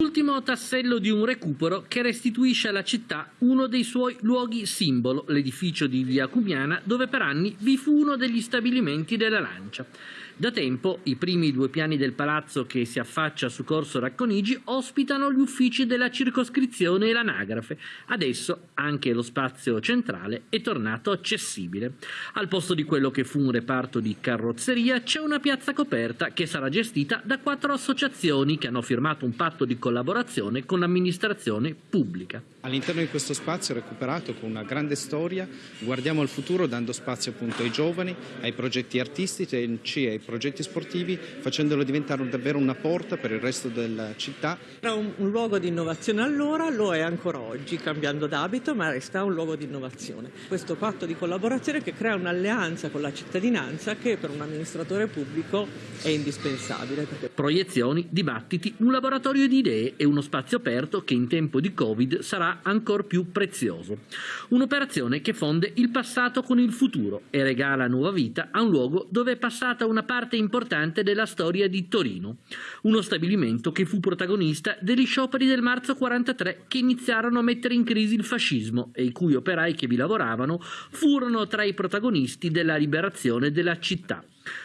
Ultimo tassello di un recupero che restituisce alla città uno dei suoi luoghi simbolo, l'edificio di Via Cumiana, dove per anni vi fu uno degli stabilimenti della Lancia. Da tempo i primi due piani del palazzo che si affaccia su Corso Racconigi ospitano gli uffici della circoscrizione e l'anagrafe. Adesso anche lo spazio centrale è tornato accessibile. Al posto di quello che fu un reparto di carrozzeria c'è una piazza coperta che sarà gestita da quattro associazioni che hanno firmato un patto di collaborazione con l'amministrazione pubblica. All'interno di questo spazio recuperato con una grande storia guardiamo al futuro dando spazio appunto ai giovani, ai progetti artistici e ai progetti sportivi facendolo diventare davvero una porta per il resto della città. Era un, un luogo di innovazione allora, lo è ancora oggi cambiando d'abito ma resta un luogo di innovazione. Questo patto di collaborazione che crea un'alleanza con la cittadinanza che per un amministratore pubblico è indispensabile. Perché... Proiezioni, dibattiti, un laboratorio di idee e uno spazio aperto che in tempo di Covid sarà ancor più prezioso. Un'operazione che fonde il passato con il futuro e regala nuova vita a un luogo dove è passata una parte importante della storia di Torino. Uno stabilimento che fu protagonista degli scioperi del marzo 43 che iniziarono a mettere in crisi il fascismo e i cui operai che vi lavoravano furono tra i protagonisti della liberazione della città.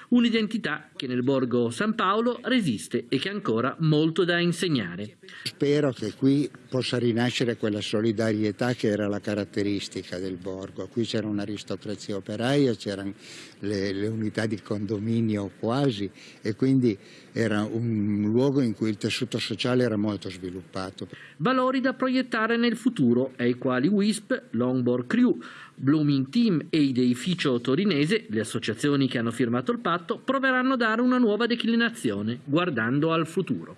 Un'identità che nel borgo San Paolo resiste e che ha ancora molto da insegnare. Spero che qui possa rinascere quella solidarietà che era la caratteristica del borgo. Qui c'era un'aristocrazia operaia, c'erano le, le, unità di condominio quasi e quindi era un luogo in cui il tessuto sociale era molto sviluppato. Valori da proiettare nel futuro ai quali WISP, Longboard Crew, Blooming Team e Ideificio Torinese, le associazioni che hanno firmato il patto, proveranno a dare una nuova declinazione, guardando al futuro.